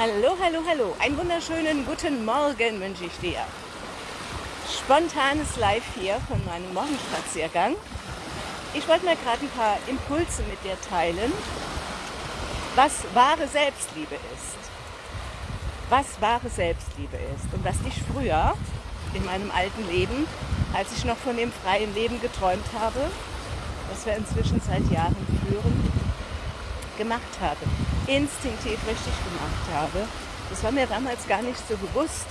Hallo, hallo, hallo. Einen wunderschönen guten Morgen wünsche ich dir. Spontanes Live hier von meinem Morgenspaziergang. Ich wollte mir gerade ein paar Impulse mit dir teilen, was wahre Selbstliebe ist. Was wahre Selbstliebe ist und was ich früher in meinem alten Leben, als ich noch von dem freien Leben geträumt habe, das wir inzwischen seit Jahren führen, gemacht habe, instinktiv richtig gemacht habe. Das war mir damals gar nicht so bewusst.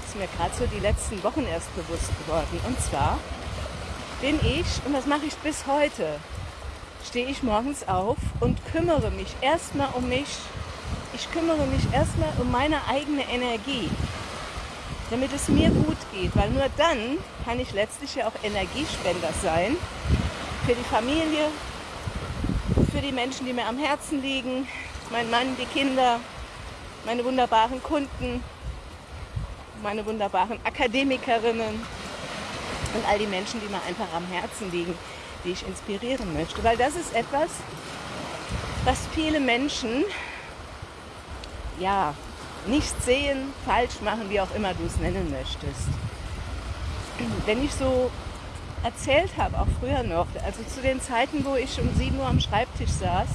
Das ist mir gerade so die letzten Wochen erst bewusst geworden. Und zwar bin ich, und das mache ich bis heute, stehe ich morgens auf und kümmere mich erstmal um mich. Ich kümmere mich erstmal um meine eigene Energie, damit es mir gut geht, weil nur dann kann ich letztlich ja auch Energiespender sein für die Familie, für die Menschen, die mir am Herzen liegen, mein Mann, die Kinder, meine wunderbaren Kunden, meine wunderbaren Akademikerinnen und all die Menschen, die mir einfach am Herzen liegen, die ich inspirieren möchte. Weil das ist etwas, was viele Menschen ja nicht sehen, falsch machen, wie auch immer du es nennen möchtest. Wenn ich so erzählt habe, auch früher noch, also zu den Zeiten, wo ich um 7 Uhr am Schreibtisch saß,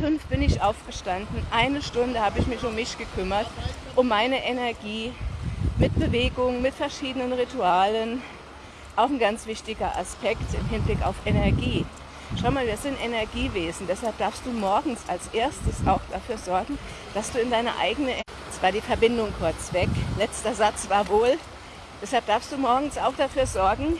fünf bin ich aufgestanden, eine Stunde habe ich mich um mich gekümmert, um meine Energie mit Bewegung, mit verschiedenen Ritualen. Auch ein ganz wichtiger Aspekt im Hinblick auf Energie. Schau mal, wir sind Energiewesen, deshalb darfst du morgens als erstes auch dafür sorgen, dass du in deine eigene, jetzt war die Verbindung kurz weg, letzter Satz war wohl, Deshalb darfst du morgens auch dafür sorgen,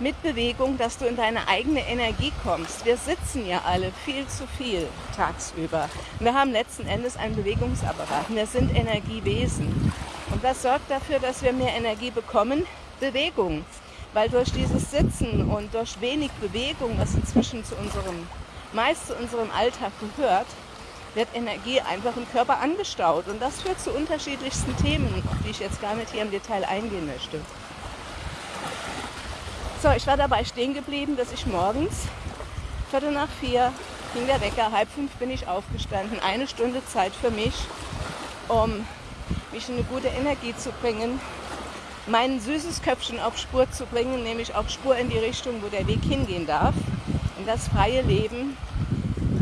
mit Bewegung, dass du in deine eigene Energie kommst. Wir sitzen ja alle viel zu viel tagsüber. Wir haben letzten Endes einen Bewegungsapparat. Wir sind Energiewesen. Und das sorgt dafür, dass wir mehr Energie bekommen. Bewegung. Weil durch dieses Sitzen und durch wenig Bewegung, was inzwischen zu unserem, meist zu unserem Alltag gehört, wird Energie einfach im Körper angestaut. Und das führt zu unterschiedlichsten Themen, auf die ich jetzt gar nicht hier im Detail eingehen möchte. So, ich war dabei stehen geblieben, dass ich morgens, Viertel nach vier, ging der Wecker, halb fünf bin ich aufgestanden, eine Stunde Zeit für mich, um mich in eine gute Energie zu bringen, mein süßes Köpfchen auf Spur zu bringen, nämlich auf Spur in die Richtung, wo der Weg hingehen darf, in das freie Leben.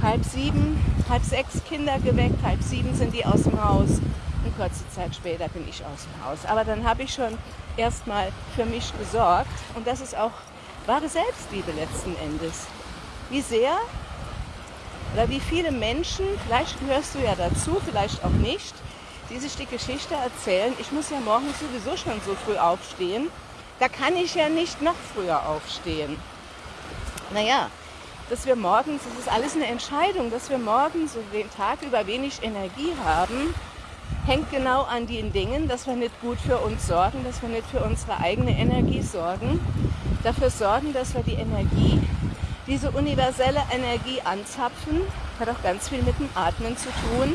Halb sieben halb sechs Kinder geweckt, halb sieben sind die aus dem Haus kurze Zeit später bin ich aus dem Haus. Aber dann habe ich schon erstmal für mich gesorgt und das ist auch wahre Selbstliebe letzten Endes. Wie sehr oder wie viele Menschen, vielleicht gehörst du ja dazu, vielleicht auch nicht, die sich die Geschichte erzählen, ich muss ja morgens sowieso schon so früh aufstehen, da kann ich ja nicht noch früher aufstehen. Naja, dass wir morgens, das ist alles eine Entscheidung, dass wir morgens und den Tag über wenig Energie haben, hängt genau an den Dingen, dass wir nicht gut für uns sorgen, dass wir nicht für unsere eigene Energie sorgen, dafür sorgen, dass wir die Energie, diese universelle Energie anzapfen, hat auch ganz viel mit dem Atmen zu tun.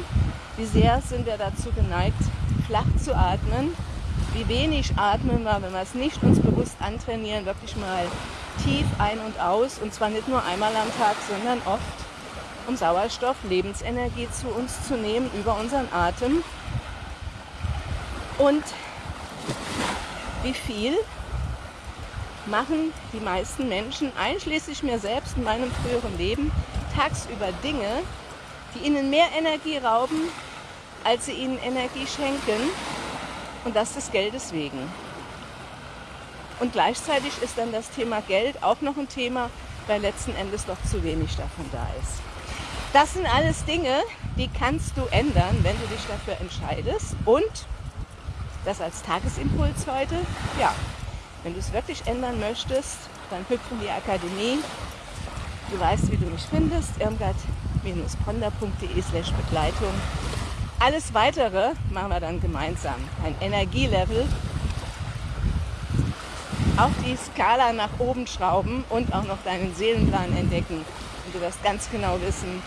Wie sehr sind wir dazu geneigt, flach zu atmen? Wie wenig atmen wir, wenn wir es nicht uns bewusst antrainieren, wirklich mal tief ein und aus und zwar nicht nur einmal am Tag, sondern oft, um Sauerstoff, Lebensenergie zu uns zu nehmen über unseren Atem. Und wie viel machen die meisten Menschen, einschließlich mir selbst in meinem früheren Leben, tagsüber Dinge, die ihnen mehr Energie rauben, als sie ihnen Energie schenken und das des Geldes wegen. Und gleichzeitig ist dann das Thema Geld auch noch ein Thema, weil letzten Endes doch zu wenig davon da ist. Das sind alles Dinge, die kannst du ändern, wenn du dich dafür entscheidest. Und das als Tagesimpuls heute, ja, wenn du es wirklich ändern möchtest, dann hüpf in die Akademie. Du weißt, wie du mich findest, irmgard-ponder.de slash Begleitung. Alles Weitere machen wir dann gemeinsam. Ein Energielevel auf die Skala nach oben schrauben und auch noch deinen Seelenplan entdecken. Und du wirst ganz genau wissen,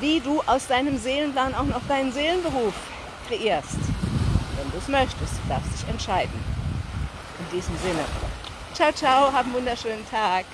wie du aus deinem Seelenplan auch noch deinen Seelenberuf kreierst. Wenn du es möchtest, du darfst dich entscheiden. In diesem Sinne. Ciao, ciao, hab einen wunderschönen Tag.